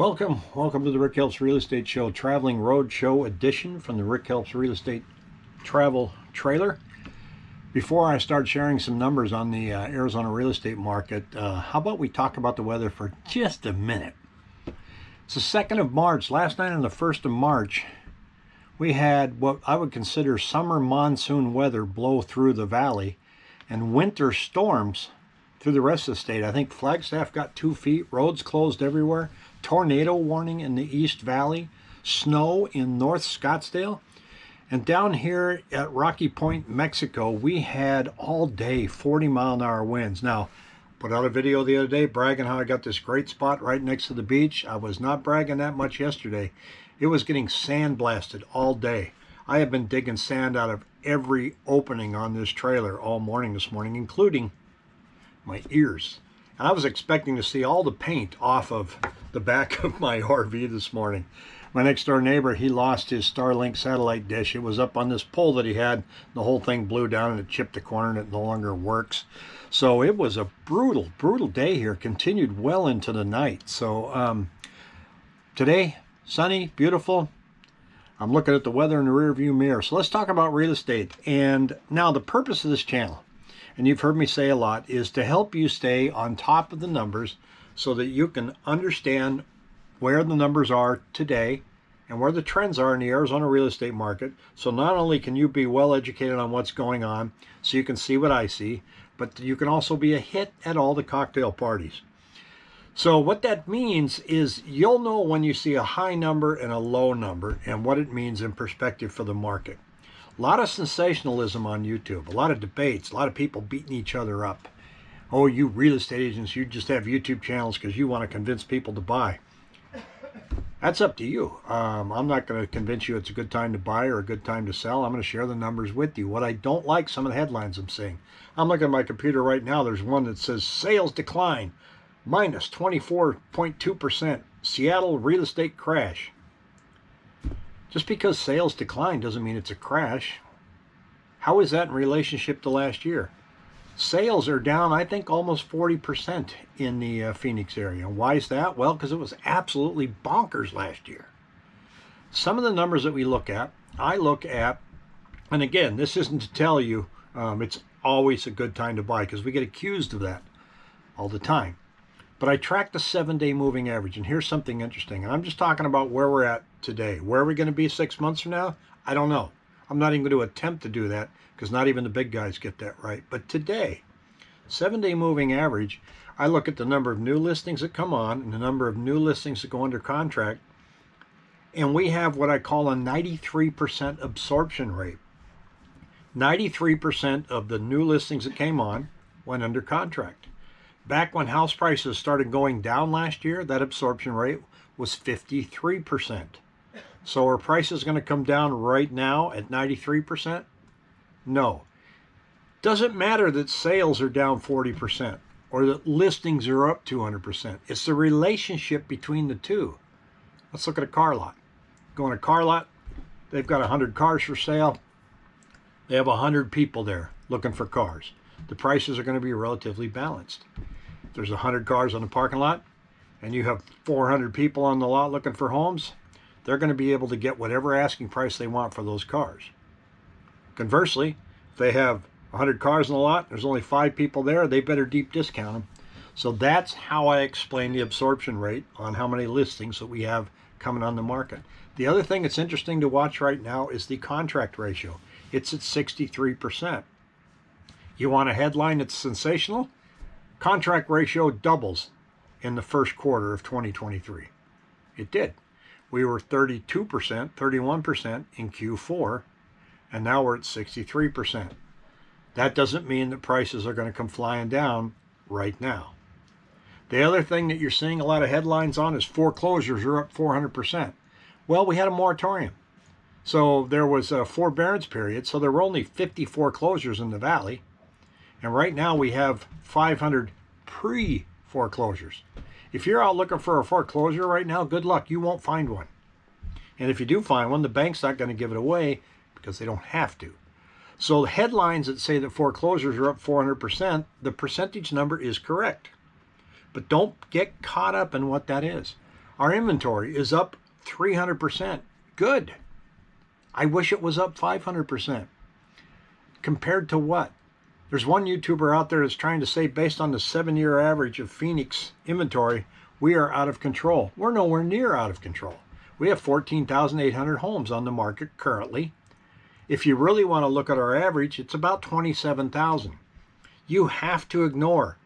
Welcome, welcome to the Rick Helps Real Estate Show, Traveling Road Show edition from the Rick Helps Real Estate Travel Trailer. Before I start sharing some numbers on the uh, Arizona real estate market, uh, how about we talk about the weather for just a minute? It's the 2nd of March. Last night on the 1st of March, we had what I would consider summer monsoon weather blow through the valley and winter storms through the rest of the state. I think Flagstaff got two feet, roads closed everywhere tornado warning in the East Valley, snow in North Scottsdale. And down here at Rocky Point, Mexico, we had all day 40 mile an hour winds. Now, put out a video the other day bragging how I got this great spot right next to the beach. I was not bragging that much yesterday. It was getting sandblasted all day. I have been digging sand out of every opening on this trailer all morning this morning, including my ears. And I was expecting to see all the paint off of the back of my RV this morning. My next door neighbor, he lost his Starlink satellite dish. It was up on this pole that he had. The whole thing blew down and it chipped the corner and it no longer works. So it was a brutal, brutal day here. Continued well into the night. So um, today, sunny, beautiful. I'm looking at the weather in the rear view mirror. So let's talk about real estate. And now the purpose of this channel and you've heard me say a lot, is to help you stay on top of the numbers so that you can understand where the numbers are today and where the trends are in the Arizona real estate market. So not only can you be well educated on what's going on, so you can see what I see, but you can also be a hit at all the cocktail parties. So what that means is you'll know when you see a high number and a low number and what it means in perspective for the market. A lot of sensationalism on YouTube, a lot of debates, a lot of people beating each other up. Oh, you real estate agents, you just have YouTube channels because you want to convince people to buy. That's up to you. Um, I'm not going to convince you it's a good time to buy or a good time to sell. I'm going to share the numbers with you. What I don't like, some of the headlines I'm seeing. I'm looking at my computer right now. There's one that says sales decline, minus 24.2%. Seattle real estate crash. Just because sales decline doesn't mean it's a crash. How is that in relationship to last year? Sales are down, I think, almost 40% in the uh, Phoenix area. Why is that? Well, because it was absolutely bonkers last year. Some of the numbers that we look at, I look at, and again, this isn't to tell you um, it's always a good time to buy because we get accused of that all the time. But I track the seven day moving average, and here's something interesting. And I'm just talking about where we're at today. Where are we going to be six months from now? I don't know. I'm not even going to attempt to do that because not even the big guys get that right. But today, seven day moving average, I look at the number of new listings that come on and the number of new listings that go under contract. And we have what I call a 93% absorption rate. 93% of the new listings that came on went under contract. Back when house prices started going down last year, that absorption rate was 53%. So are prices going to come down right now at 93%? No. Doesn't matter that sales are down 40% or that listings are up 200%. It's the relationship between the two. Let's look at a car lot. Go in a car lot, they've got 100 cars for sale. They have 100 people there looking for cars. The prices are going to be relatively balanced there's 100 cars on the parking lot and you have 400 people on the lot looking for homes, they're going to be able to get whatever asking price they want for those cars. Conversely, if they have 100 cars in the lot, there's only five people there, they better deep discount them. So that's how I explain the absorption rate on how many listings that we have coming on the market. The other thing that's interesting to watch right now is the contract ratio. It's at 63%. You want a headline that's sensational? Contract ratio doubles in the first quarter of 2023. It did. We were 32%, 31% in Q4, and now we're at 63%. That doesn't mean that prices are going to come flying down right now. The other thing that you're seeing a lot of headlines on is foreclosures are up 400%. Well, we had a moratorium. So there was a forbearance period, so there were only 50 foreclosures in the valley. And right now we have 500 pre-foreclosures. If you're out looking for a foreclosure right now, good luck. You won't find one. And if you do find one, the bank's not going to give it away because they don't have to. So the headlines that say that foreclosures are up 400%, the percentage number is correct. But don't get caught up in what that is. Our inventory is up 300%. Good. I wish it was up 500%. Compared to what? There's one YouTuber out there that's trying to say based on the seven year average of Phoenix inventory, we are out of control. We're nowhere near out of control. We have 14,800 homes on the market currently. If you really want to look at our average, it's about 27,000. You have to ignore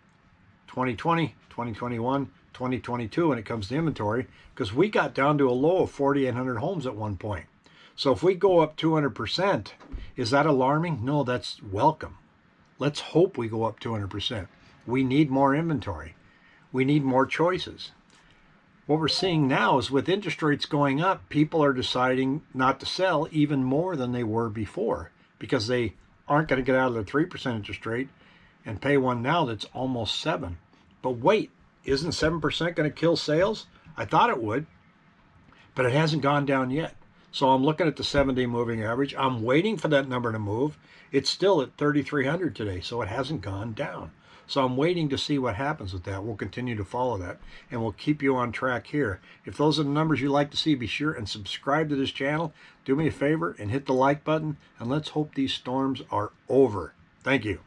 2020, 2021, 2022 when it comes to inventory because we got down to a low of 4,800 homes at one point. So if we go up 200%, is that alarming? No, that's welcome. Let's hope we go up 200%. We need more inventory. We need more choices. What we're seeing now is with interest rates going up, people are deciding not to sell even more than they were before because they aren't going to get out of the 3% interest rate and pay one now that's almost 7. But wait, isn't 7% going to kill sales? I thought it would, but it hasn't gone down yet. So I'm looking at the 70 moving average. I'm waiting for that number to move. It's still at 3,300 today, so it hasn't gone down. So I'm waiting to see what happens with that. We'll continue to follow that and we'll keep you on track here. If those are the numbers you like to see, be sure and subscribe to this channel. Do me a favor and hit the like button and let's hope these storms are over. Thank you.